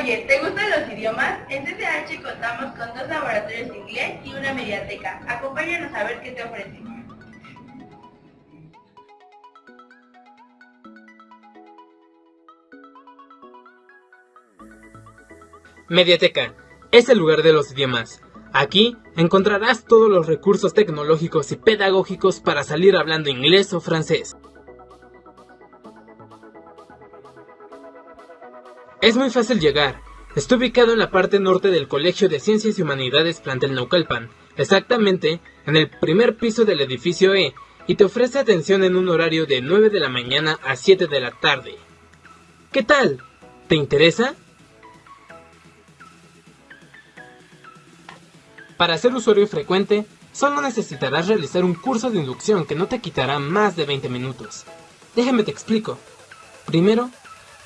Oye, ¿te gustan los idiomas? En CCH contamos con dos laboratorios de inglés y una mediateca. Acompáñanos a ver qué te ofrecemos. Mediateca es el lugar de los idiomas. Aquí encontrarás todos los recursos tecnológicos y pedagógicos para salir hablando inglés o francés. Es muy fácil llegar. Está ubicado en la parte norte del Colegio de Ciencias y Humanidades Plantel Naucalpan, exactamente en el primer piso del edificio E, y te ofrece atención en un horario de 9 de la mañana a 7 de la tarde. ¿Qué tal? ¿Te interesa? Para ser usuario frecuente, solo necesitarás realizar un curso de inducción que no te quitará más de 20 minutos. Déjame te explico. Primero,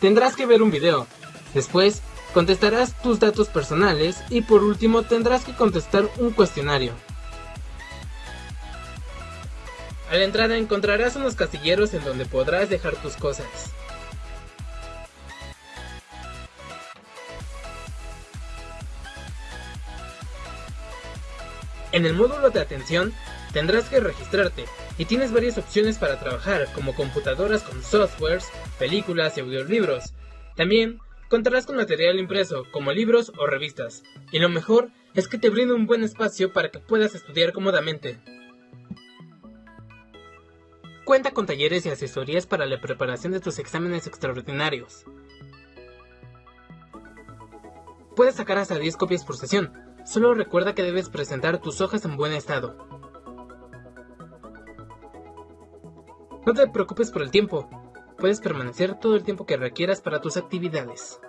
tendrás que ver un video. Después, contestarás tus datos personales y por último tendrás que contestar un cuestionario. A la entrada encontrarás unos castilleros en donde podrás dejar tus cosas. En el módulo de atención tendrás que registrarte y tienes varias opciones para trabajar como computadoras con softwares, películas y audiolibros. También contarás con material impreso como libros o revistas. Y lo mejor es que te brinda un buen espacio para que puedas estudiar cómodamente. Cuenta con talleres y asesorías para la preparación de tus exámenes extraordinarios. Puedes sacar hasta 10 copias por sesión, Solo recuerda que debes presentar tus hojas en buen estado. No te preocupes por el tiempo, puedes permanecer todo el tiempo que requieras para tus actividades.